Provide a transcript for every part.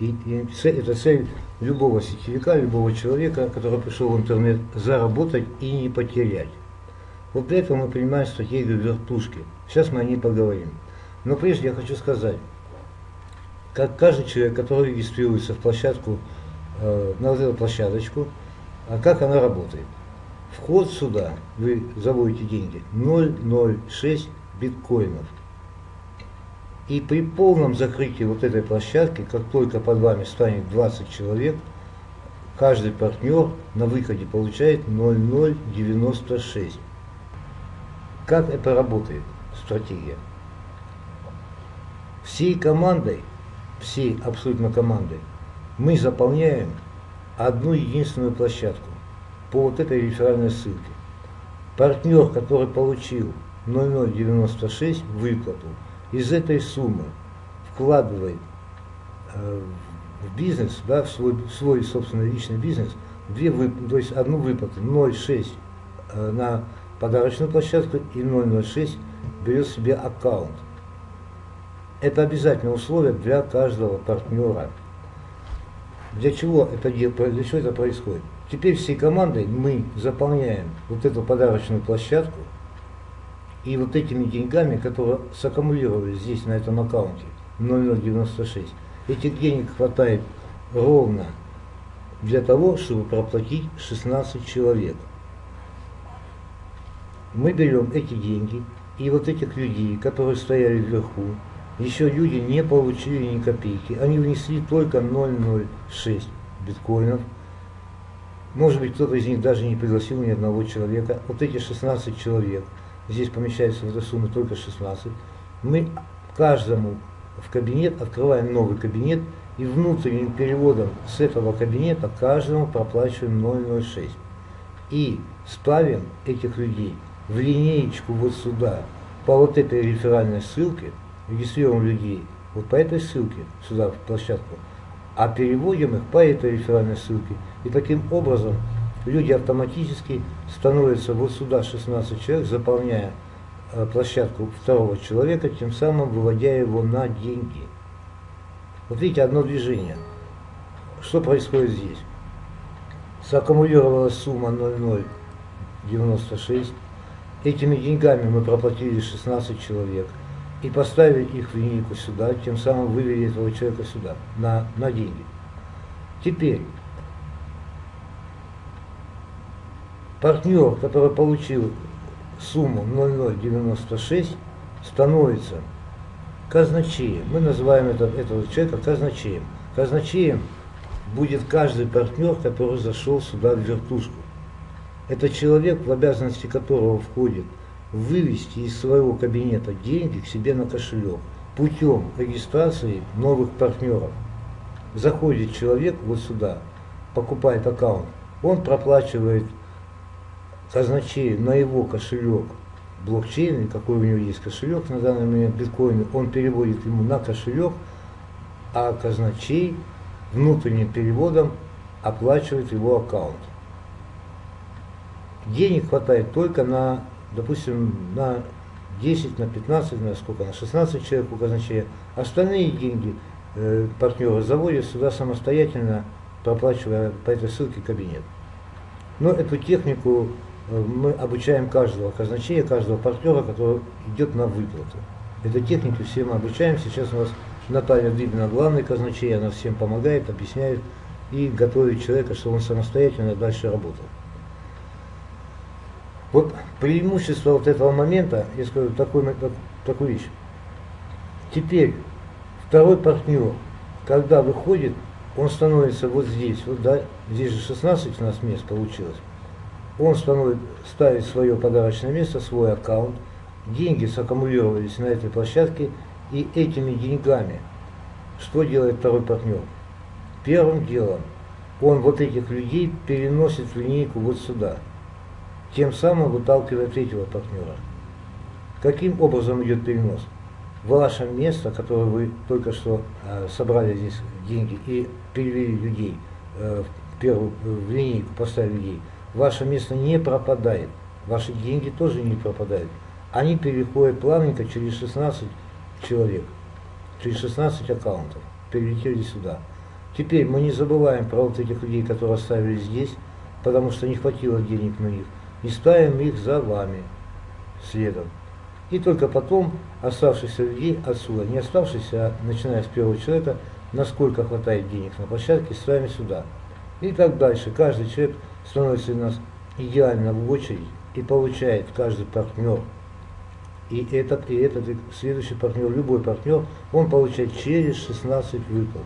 И, это цель любого сетевика, любого человека, который пришел в интернет, заработать и не потерять. Вот для этого мы принимаем стратегию вертушки. Сейчас мы о ней поговорим. Но прежде я хочу сказать, как каждый человек, который регистрируется в площадку, э, на вот эту площадочку, а как она работает. Вход сюда, вы заводите деньги, 0,06 биткоинов. И при полном закрытии вот этой площадки, как только под вами станет 20 человек, каждый партнер на выходе получает 0,096. Как это работает, стратегия? Всей командой, всей абсолютно командой, мы заполняем одну единственную площадку по вот этой реферальной ссылке. Партнер, который получил 0096 выплату, из этой суммы вкладывает э, в бизнес, да, в свой, в свой собственный личный бизнес, две вып, то есть одну выплату 0,6 э, на подарочную площадку и 0,06 берет себе аккаунт. Это обязательное условие для каждого партнера. Для чего это, для чего это происходит? Теперь всей командой мы заполняем вот эту подарочную площадку и вот этими деньгами, которые саккумулировались здесь, на этом аккаунте, 0096, этих денег хватает ровно для того, чтобы проплатить 16 человек. Мы берем эти деньги и вот этих людей, которые стояли вверху, еще люди не получили ни копейки, они внесли только 0,06 биткоинов. Может быть, кто-то из них даже не пригласил ни одного человека. Вот эти 16 человек – здесь помещается в эту сумму только 16, мы каждому в кабинет открываем новый кабинет и внутренним переводом с этого кабинета каждому проплачиваем 0,06. И ставим этих людей в линеечку вот сюда, по вот этой реферальной ссылке, регистрируем людей вот по этой ссылке сюда в площадку, а переводим их по этой реферальной ссылке. И таким образом люди автоматически становятся вот сюда 16 человек, заполняя э, площадку второго человека, тем самым выводя его на деньги. Вот видите, одно движение. Что происходит здесь? Саккумулировалась сумма 0,096. Этими деньгами мы проплатили 16 человек и поставили их в линейку сюда, тем самым вывели этого человека сюда, на, на деньги. Теперь партнер, который получил сумму 0,096, становится казначеем. Мы называем это, этого человека казначеем. Казначеем будет каждый партнер, который зашел сюда в вертушку. Это человек, в обязанности которого входит вывести из своего кабинета деньги к себе на кошелек путем регистрации новых партнеров. Заходит человек вот сюда, покупает аккаунт, он проплачивает казначею на его кошелек блокчейн, какой у него есть кошелек на данный момент биткоин, он переводит ему на кошелек, а казначей внутренним переводом оплачивает его аккаунт. Денег хватает только на, допустим, на 10, на 15, на сколько, на 16 человек у казначея. Остальные деньги э, партнеры заводят сюда самостоятельно, проплачивая по этой ссылке кабинет. Но эту технику мы обучаем каждого казначея, каждого партнера, который идет на выплату. Этой технике все мы обучаем. Сейчас у нас Наталья Дыбина, главный казначей, она всем помогает, объясняет и готовит человека, чтобы он самостоятельно дальше работал. Вот преимущество вот этого момента, я скажу такой, такую вещь. Теперь второй партнер, когда выходит, он становится вот здесь, вот да, здесь же 16 у нас мест получилось он становит, ставит свое подарочное место, свой аккаунт, деньги саккумулировались на этой площадке, и этими деньгами что делает второй партнер? Первым делом он вот этих людей переносит в линейку вот сюда, тем самым выталкивая третьего партнера. Каким образом идет перенос? Ваше место, которое вы только что э, собрали здесь деньги и перевели людей э, в первую в линейку, поставили людей, ваше место не пропадает, ваши деньги тоже не пропадают. Они переходят плавненько через 16 человек. через 16 аккаунтов перелетели сюда. Теперь мы не забываем про вот этих людей, которые оставили здесь, потому что не хватило денег на них, и ставим их за вами следом. И только потом оставшихся людей отсюда, не оставшихся, а начиная с первого человека, насколько хватает денег на площадке, ставим сюда. И так дальше. Каждый человек становится у нас идеально в очередь и получает каждый партнер. И этот, и этот, и следующий партнер, любой партнер, он получает через 16 выплат.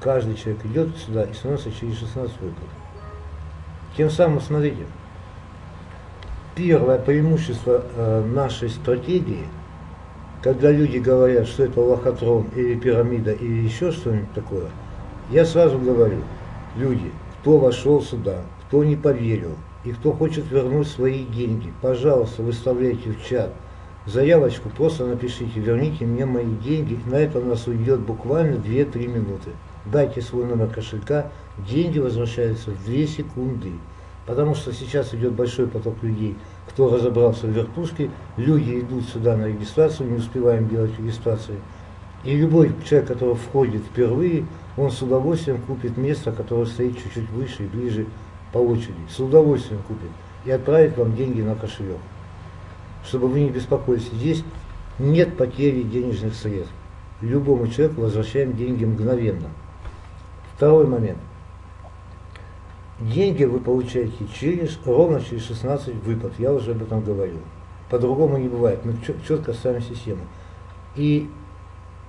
Каждый человек идет сюда и становится через 16 выплат. Тем самым, смотрите, первое преимущество э, нашей стратегии, когда люди говорят, что это лохотрон или пирамида или еще что-нибудь такое, я сразу говорю, люди, кто вошел сюда, кто не поверил и кто хочет вернуть свои деньги, пожалуйста, выставляйте в чат заявочку, просто напишите, верните мне мои деньги, на это у нас уйдет буквально 2-3 минуты. Дайте свой номер кошелька, деньги возвращаются в 2 секунды. Потому что сейчас идет большой поток людей, кто разобрался в вертушке, люди идут сюда на регистрацию, не успеваем делать регистрации. И любой человек, который входит впервые, он с удовольствием купит место, которое стоит чуть-чуть выше и ближе по очереди. С удовольствием купит. И отправит вам деньги на кошелек. Чтобы вы не беспокоились. Здесь нет потери денежных средств. Любому человеку возвращаем деньги мгновенно. Второй момент. Деньги вы получаете через, ровно через 16 выплат, я уже об этом говорил. По-другому не бывает, мы четко ставим систему. И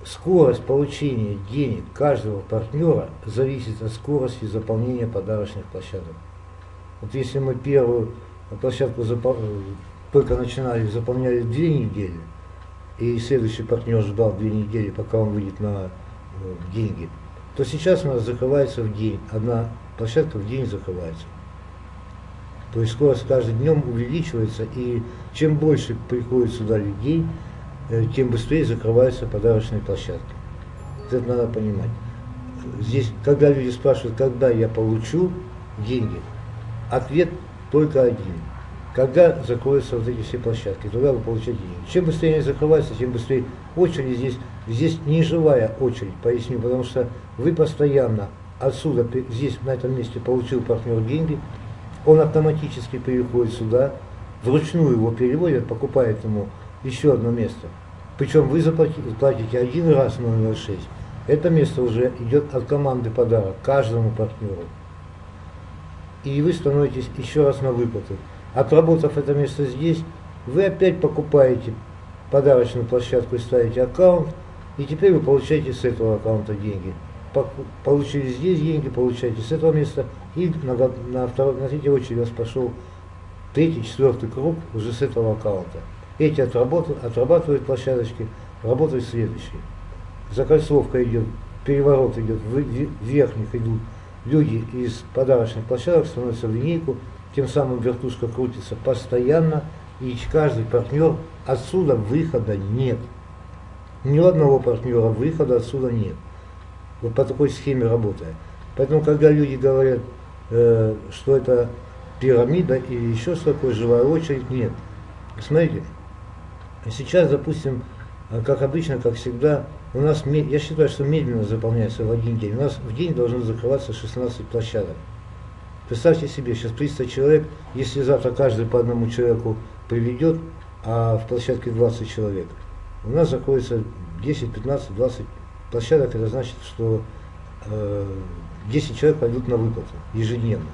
скорость получения денег каждого партнера зависит от скорости заполнения подарочных площадок. Вот если мы первую площадку только начинали, заполняли две недели, и следующий партнер ждал две недели, пока он выйдет на э, деньги, то сейчас у нас закрывается в день одна площадка в день закрывается. То есть скорость каждым днем увеличивается, и чем больше приходит сюда людей, тем быстрее закрываются подарочные площадки. Это надо понимать. Здесь, когда люди спрашивают, когда я получу деньги, ответ только один. Когда закроются вот эти все площадки, тогда вы получаете деньги. Чем быстрее они закрываются, тем быстрее очередь здесь, здесь не живая очередь, поясню, потому что вы постоянно отсюда, здесь, на этом месте, получил партнер деньги, он автоматически переходит сюда, вручную его переводят, покупает ему еще одно место. Причем вы заплатите, платите один раз 006. Это место уже идет от команды подарок каждому партнеру. И вы становитесь еще раз на выплаты. Отработав это место здесь, вы опять покупаете подарочную площадку и ставите аккаунт, и теперь вы получаете с этого аккаунта деньги получили здесь деньги, получаете с этого места, и на, на, второй, на третьей очередь у вас пошел третий, четвертый круг уже с этого аккаунта. Эти отрабатывают, отрабатывают площадочки, работают следующие. Закольцовка идет, переворот идет, в верхних идут люди из подарочных площадок, становятся в линейку, тем самым вертушка крутится постоянно, и каждый партнер отсюда выхода нет. Ни одного партнера выхода отсюда нет. Вот по такой схеме работая. Поэтому, когда люди говорят, э, что это пирамида или еще что такое, живая очередь, нет. Смотрите, сейчас, допустим, как обычно, как всегда, у нас, я считаю, что медленно заполняется в один день. У нас в день должно закрываться 16 площадок. Представьте себе, сейчас 300 человек, если завтра каждый по одному человеку приведет, а в площадке 20 человек, у нас закроется 10, 15, 20 площадок, это значит, что э, 10 человек пойдут на выплату ежедневно.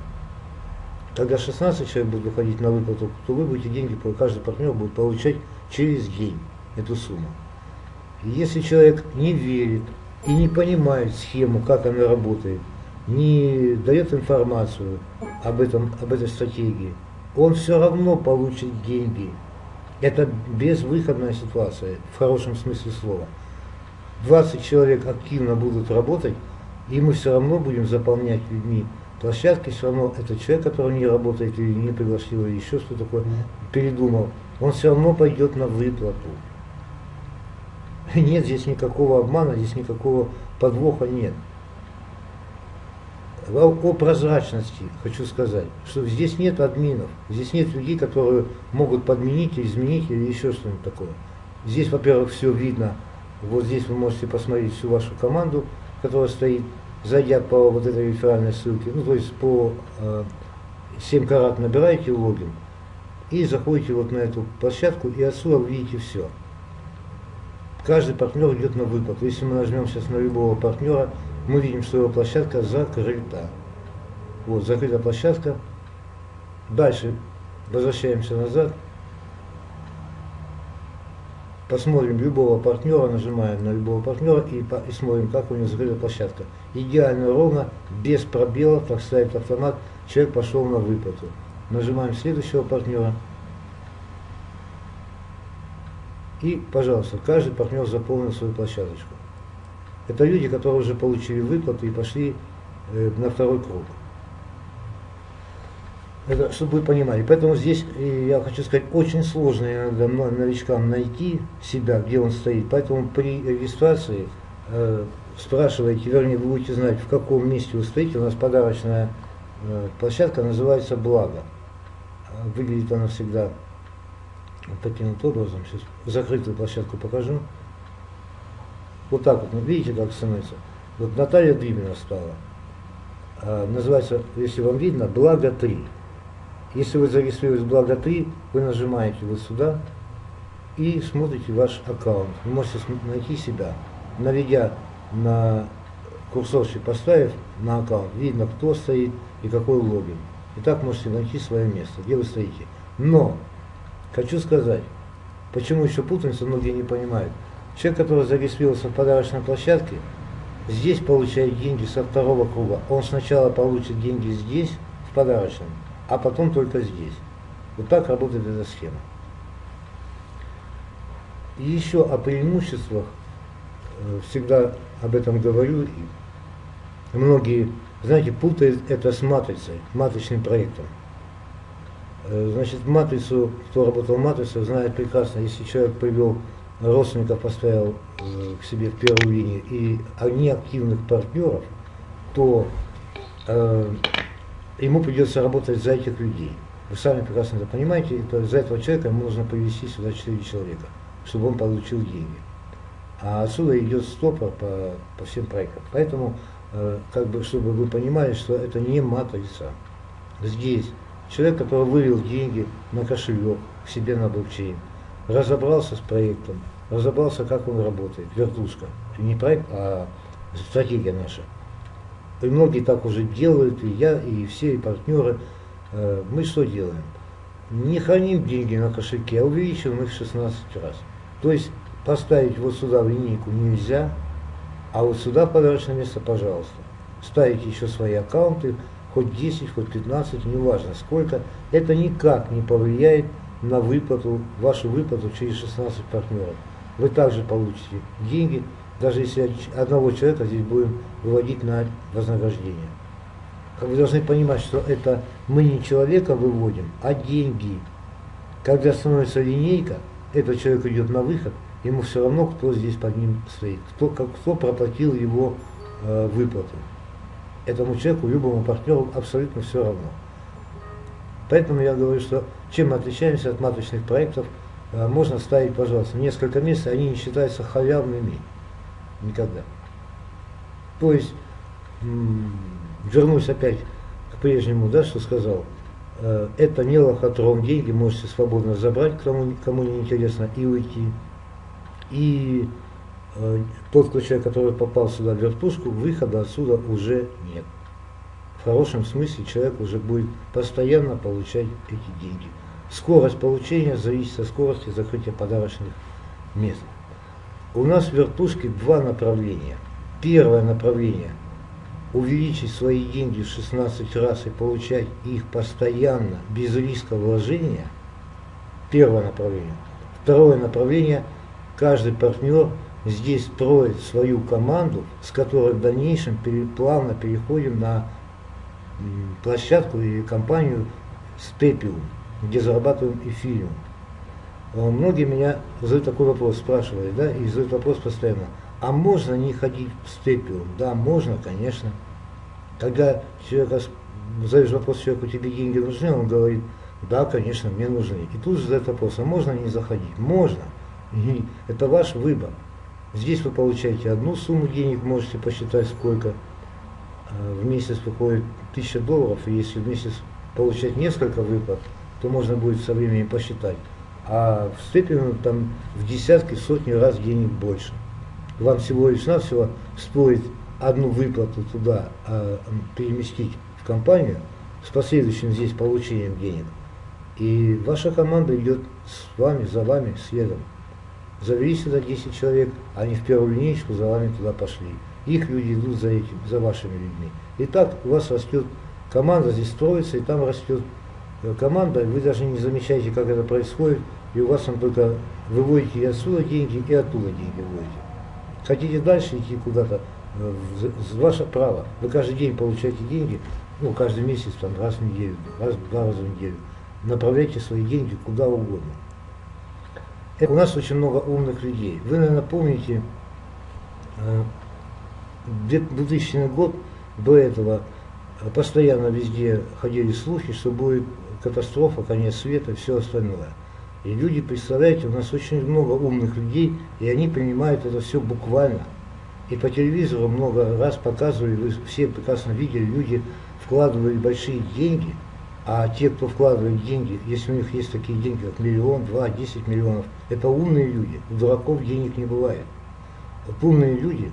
Когда 16 человек будут выходить на выплату, то вы будете деньги, каждый партнер будет получать через день эту сумму. И если человек не верит и не понимает схему, как она работает, не дает информацию об, этом, об этой стратегии, он все равно получит деньги. Это безвыходная ситуация, в хорошем смысле слова. 20 человек активно будут работать, и мы все равно будем заполнять людьми площадки, все равно этот человек, который не работает или не пригласил, или еще что такое, передумал, он все равно пойдет на выплату. Нет здесь никакого обмана, здесь никакого подвоха нет. О прозрачности хочу сказать, что здесь нет админов, здесь нет людей, которые могут подменить, изменить или еще что-нибудь такое. Здесь, во-первых, все видно Вот здесь вы можете посмотреть всю вашу команду, которая стоит, зайдя по вот этой реферальной ссылке, ну то есть по э, 7 карат набираете логин и заходите вот на эту площадку и отсюда увидите все. Каждый партнер идет на выплату. Если мы нажмем сейчас на любого партнера, мы видим, что его площадка закрыта. Вот, закрыта площадка. Дальше возвращаемся назад. Посмотрим любого партнера, нажимаем на любого партнера и, по, и смотрим, как у него закрыта площадка. Идеально ровно, без пробелов, так ставит автомат, человек пошел на выплату. Нажимаем следующего партнера. И, пожалуйста, каждый партнер заполнил свою площадочку. Это люди, которые уже получили выплату и пошли э, на второй круг. Это, чтобы вы понимали. Поэтому здесь, я хочу сказать, очень сложно иногда новичкам найти себя, где он стоит. Поэтому при регистрации э, спрашивайте, вернее, вы будете знать, в каком месте вы стоите. У нас подарочная э, площадка называется «Благо». Выглядит она всегда вот таким вот образом. Сейчас закрытую площадку покажу. Вот так вот, ну, видите, как становится. Вот Наталья Дыбина стала. А, называется, если вам видно, «Благо 3». Если вы зарегистрировались Благо 3, вы нажимаете вот сюда и смотрите ваш аккаунт. Вы можете найти себя, наведя на курсорчик, поставив на аккаунт, видно, кто стоит и какой логин. И так можете найти свое место, где вы стоите. Но, хочу сказать, почему еще путаница, многие не понимают. Человек, который зарегистрировался в подарочной площадке, здесь получает деньги со второго круга. Он сначала получит деньги здесь, в подарочном, а потом только здесь. Вот так работает эта схема. И еще о преимуществах, э, всегда об этом говорю, и многие, знаете, путают это с матрицей, матричным проектом. Э, значит, матрицу, кто работал в матрице, знает прекрасно, если человек привел родственников, поставил э, к себе в первую линию и неактивных партнеров, то ему придется работать за этих людей. Вы сами прекрасно это понимаете, то за этого человека ему нужно повести сюда 4 человека, чтобы он получил деньги. А отсюда идет стопор по, по всем проектам. Поэтому, э, как бы, чтобы вы понимали, что это не матрица. Здесь человек, который вывел деньги на кошелек к себе на блокчейн, разобрался с проектом, разобрался, как он работает, вертушка. Не проект, а стратегия наша. И многие так уже делают, и я, и все, и партнеры. Э, мы что делаем? Не храним деньги на кошельке, а увеличиваем их 16 раз. То есть поставить вот сюда в линейку нельзя, а вот сюда подарочное место, пожалуйста. Ставите еще свои аккаунты, хоть 10, хоть 15, неважно сколько. Это никак не повлияет на выплату, вашу выплату через 16 партнеров. Вы также получите деньги, даже если одного человека здесь будем выводить на вознаграждение. Вы должны понимать, что это мы не человека выводим, а деньги. Когда становится линейка, этот человек идет на выход, ему все равно, кто здесь под ним стоит, кто, как, кто проплатил его э, выплату. Этому человеку, любому партнеру абсолютно все равно. Поэтому я говорю, что чем мы отличаемся от маточных проектов, э, можно ставить, пожалуйста, несколько месяцев, они не считаются халявными. Никогда. То есть, вернусь опять к прежнему, да, что сказал. Э, это не лохотрон, деньги можете свободно забрать, кому, кому не интересно, и уйти. И э, тот человек, который попал сюда в вертушку, выхода отсюда уже нет. В хорошем смысле человек уже будет постоянно получать эти деньги. Скорость получения зависит от скорости закрытия подарочных мест. У нас в вертушке два направления. Первое направление – увеличить свои деньги в 16 раз и получать их постоянно, без риска вложения. Первое направление. Второе направление – каждый партнер здесь строит свою команду, с которой в дальнейшем плавно переходим на площадку и компанию Степиум, где зарабатываем эфириум. А многие меня задают такой вопрос, спрашивают, да, и задают вопрос постоянно, а можно не ходить в степиум? Да, можно, конечно. Когда человек задаешь вопрос человеку, тебе деньги нужны, он говорит, да, конечно, мне нужны. И тут же задает вопрос, а можно не заходить? Можно. Это ваш выбор. Здесь вы получаете одну сумму денег, можете посчитать сколько. Э, в месяц выходит 1000 долларов, и если в месяц получать несколько выплат, то можно будет со временем посчитать. А в степени там в десятки, сотни раз денег больше. Вам всего лишь навсего стоит одну выплату туда а, переместить в компанию с последующим здесь получением денег. И ваша команда идет с вами, за вами, следом. Завели сюда 10 человек, они в первую линейку за вами туда пошли. Их люди идут за этим, за вашими людьми. И так у вас растет команда, здесь строится, и там растет э, команда, вы даже не замечаете, как это происходит, и у вас там только выводите и отсюда деньги, и оттуда деньги выводите. Хотите дальше идти куда-то, э, ваше право. Вы каждый день получаете деньги, ну, каждый месяц, там, раз в неделю, раз, два раза в неделю. Направляйте свои деньги куда угодно. У нас очень много умных людей. Вы, наверное, помните, 2000 э, год до этого постоянно везде ходили слухи, что будет катастрофа, конец света все остальное. И люди, представляете, у нас очень много умных людей, и они принимают это все буквально. И по телевизору много раз показывали, вы все прекрасно видели, люди вкладывали большие деньги, а те, кто вкладывает деньги, если у них есть такие деньги, как миллион, два, десять миллионов, это умные люди. У дураков денег не бывает. Вот умные люди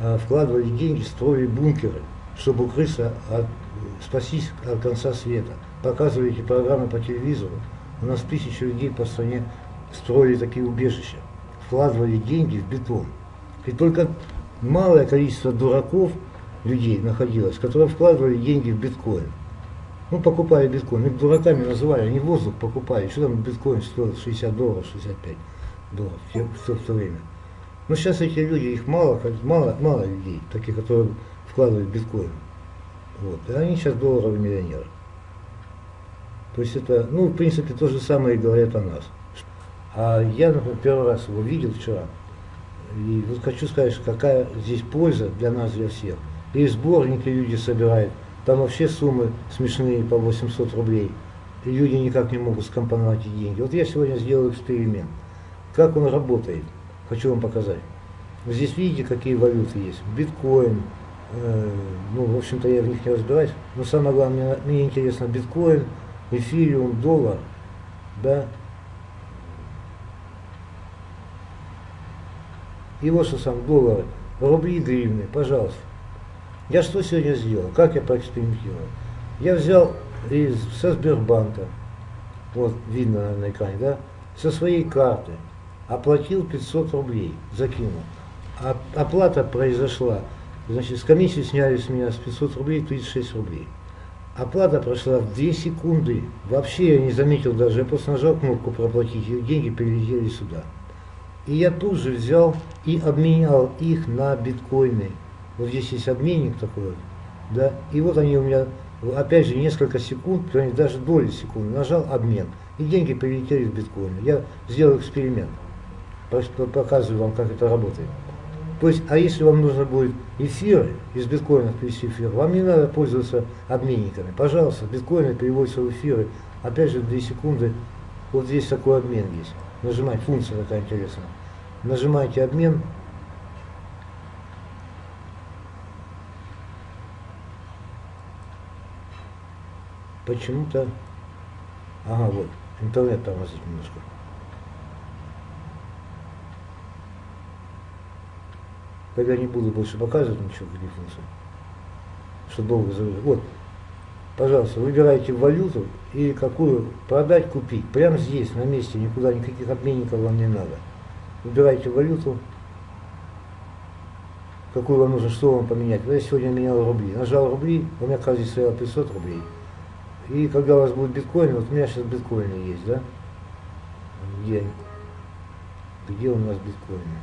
а, вкладывали деньги, строили бункеры, чтобы укрыться от, спастись от конца света. Показывали эти программы по телевизору. У нас тысячи людей по стране строили такие убежища, вкладывали деньги в бетон. И только малое количество дураков людей находилось, которые вкладывали деньги в биткоин. Ну, покупали биткоин. Их дураками называли, они воздух покупали. Что там биткоин стоил 60 долларов, 65 долларов все, в то время. Но сейчас эти люди, их мало, мало, мало людей, таких, которые вкладывают биткоин. Вот. И они сейчас долларовые миллионеры. То есть это, ну, в принципе, то же самое и говорят о нас. А я, например, первый раз его видел вчера. И вот хочу сказать, какая здесь польза для нас, для всех. И сборники люди собирают. Там вообще суммы смешные по 800 рублей. Люди никак не могут скомпоновать деньги. Вот я сегодня сделал эксперимент. Как он работает, хочу вам показать. Здесь видите, какие валюты есть. Биткоин, э, ну, в общем-то, я в них не разбираюсь. Но самое главное, мне, мне интересно биткоин, эфириум, доллар, да. И вот что сам доллары, рубли, гривны, пожалуйста. Я что сегодня сделал? Как я проэкспериментировал? Я взял из, со Сбербанка, вот видно на экране, да, со своей карты, оплатил 500 рублей, закинул. А, оплата произошла, значит, с комиссии сняли с меня с 500 рублей 36 рублей. Оплата прошла в 2 секунды. Вообще я не заметил даже, я просто нажал кнопку проплатить, и деньги прилетели сюда. И я тут же взял и обменял их на биткоины. Вот здесь есть обменник такой вот, да, и вот они у меня, опять же, несколько секунд, даже доли секунды, нажал обмен, и деньги прилетели в биткоины. Я сделал эксперимент, показываю вам, как это работает. То есть, а если вам нужно будет эфиры из биткоинов перевести эфир, вам не надо пользоваться обменниками. Пожалуйста, биткоины переводятся в эфиры, опять же, 2 секунды. Вот здесь такой обмен есть. Нажимать, функция такая интересная. Нажимаете обмен. Почему-то... Ага, вот, интернет тормозит немножко. Когда не буду больше показывать ничего, функции, что долго заводит. Вот, пожалуйста, выбирайте валюту и какую продать, купить. Прямо здесь, на месте, никуда, никаких обменников вам не надо. Выбирайте валюту, какую вам нужно, что вам поменять. Я сегодня менял рубли. Нажал рубли, у меня, кажется, стояло 500 рублей. И когда у вас будет биткоин, вот у меня сейчас биткоины есть, да? Где, где у нас биткоины?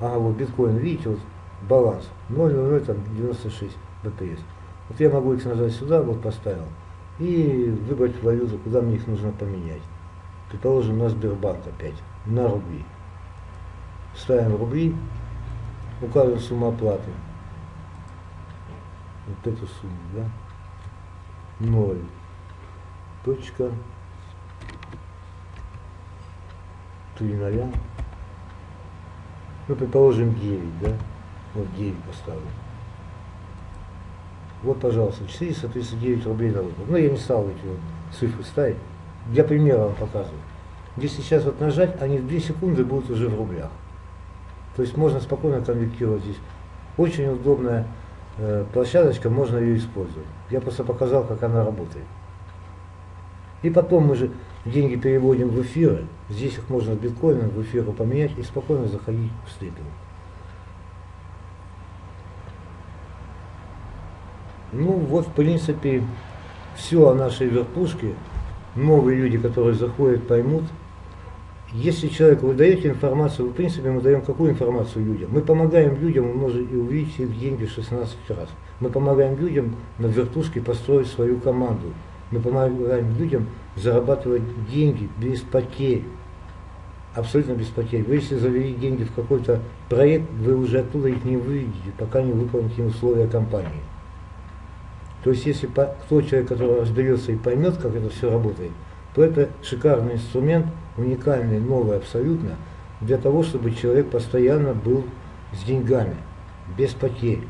Ага, вот биткоин, видите, вот баланс 0,0096 БПС. Вот я могу их нажать сюда, вот поставил, и выбрать валюту, куда мне их нужно поменять. Предположим, на Сбербанк опять, на рубли. Ставим рубли, указываем сумму оплаты. Вот эту сумму, да? 0. Точка. 3 ноля. Ну, предположим, 9, да? Вот 9 поставлю. Вот, пожалуйста, 439 рублей на выплату. Ну, я не стал эти вот цифры ставить. Для примера вам показываю. Если сейчас вот нажать, они в 2 секунды будут уже в рублях. То есть можно спокойно конвертировать здесь. Очень удобная площадочка, можно ее использовать. Я просто показал, как она работает. И потом мы же деньги переводим в эфиры. Здесь их можно в биткоинах в эфиры поменять и спокойно заходить в стейкинг. Ну вот, в принципе, все о нашей вертушке. Новые люди, которые заходят, поймут. Если человеку вы даете информацию, в принципе, мы даем какую информацию людям? Мы помогаем людям умножить и увеличить их деньги в 16 раз. Мы помогаем людям на вертушке построить свою команду. Мы помогаем людям зарабатывать деньги без потерь. Абсолютно без потерь. Вы если завели деньги в какой-то проект, вы уже оттуда их не выведете, пока не выполните условия компании. То есть если тот человек, который разберется и поймет, как это все работает, то это шикарный инструмент, уникальный, новый абсолютно, для того, чтобы человек постоянно был с деньгами, без потерь.